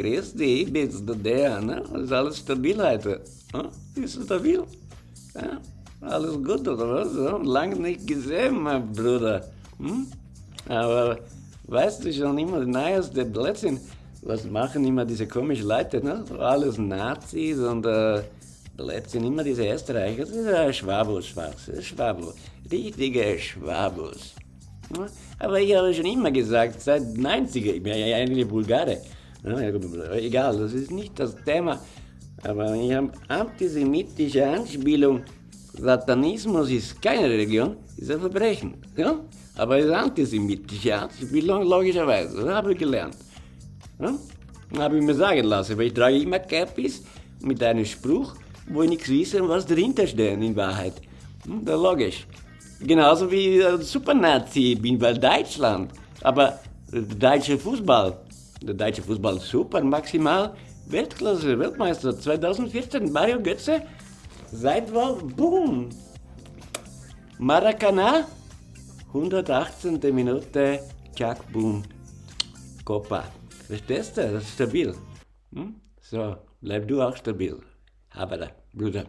grüß dich, ich bin's, der, der, ne? Ist alles stabil? Ja? Alles gut, oder was? Ja? Lange nicht gesehen, mein Bruder. Hm? Aber weißt du schon immer, neueste Blödsinn, was machen immer diese komischen Leute, ne? Alles Nazis und äh, Blödsinn, immer diese Österreicher, das ist ein Schwabus, Schwabus, richtige Schwabus. Aber ich habe schon immer gesagt, seit 90er, ich bin ja eigentlich Bulgare, egal, das ist nicht das Thema, aber ich habe antisemitische Anspielung, Satanismus ist keine Religion, ist ein Verbrechen. Ja? Aber es ist antisemitische Anspielung, logischerweise, das habe ich gelernt. Ja? Habe ich mir sagen lassen, weil ich trage immer Cappies mit einem Spruch, wo ich nichts wissen, was dahinter steht in Wahrheit. Hm, das ist logisch. Genauso wie ein Supernazi bin, weil Deutschland. Aber der deutsche Fußball, der deutsche Fußball super, maximal Weltklasse, Weltmeister 2014, Mario Götze, Seitwahl, boom. Maracana, 118. Minute, Chuck, boom. Copa. Verstehst du? Das ist stabil. Hm? So, bleib du auch stabil. Aber, Bruder.